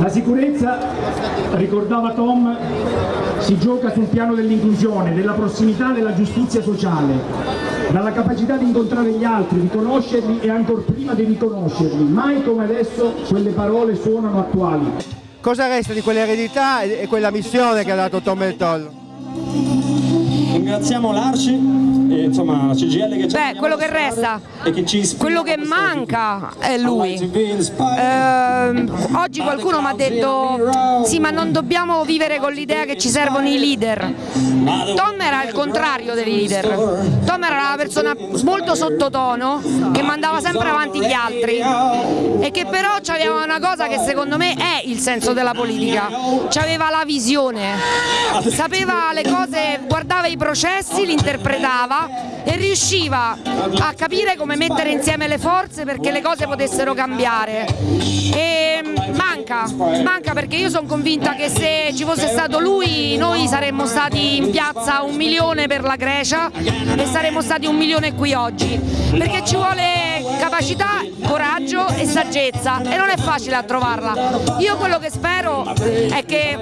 La sicurezza, ricordava Tom, si gioca sul piano dell'inclusione, della prossimità, della giustizia sociale, dalla capacità di incontrare gli altri, di conoscerli e ancor prima di riconoscerli. Mai come adesso quelle parole suonano attuali. Cosa resta di quell'eredità e quella missione che ha dato Tom Meltol? Ringraziamo l'Arci e insomma la CGL che Beh, quello che resta, che quello che manca è lui. Ehm, oggi qualcuno mi ha detto sì ma non dobbiamo vivere con l'idea che ci servono i leader. Tom era il contrario dei leader. Tom era una persona molto sottotono che mandava sempre avanti gli altri. E che però aveva una cosa che secondo me è il senso della politica. Aveva la visione. Sapeva le cose, guardava i processi, li interpretava e riusciva a capire come mettere insieme le forze perché le cose potessero cambiare. E manca, manca perché io sono convinta che se ci fosse stato lui noi saremmo stati in piazza un milione per la Grecia e saremmo stati un milione qui oggi. Perché ci vuole capacità, coraggio e saggezza e non è facile a trovarla io quello che spero è che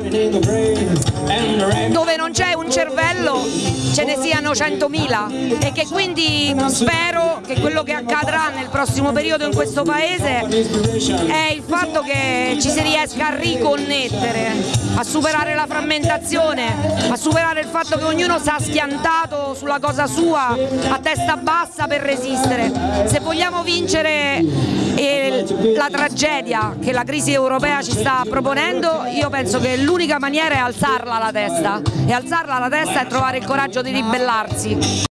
dove non c'è un cervello ce ne siano 100.000 e che quindi spero che quello che accadrà nel prossimo periodo in questo paese è il fatto che ci si riesca a riconnettere, a superare la frammentazione, a superare il fatto che ognuno sta schiantato sulla cosa sua a testa bassa per resistere. Se vogliamo vincere eh, la tragedia che la crisi europea ci sta proponendo, io penso che l'unica maniera è alzarla la testa e alzarla la testa è trovare il coraggio di ribellarsi.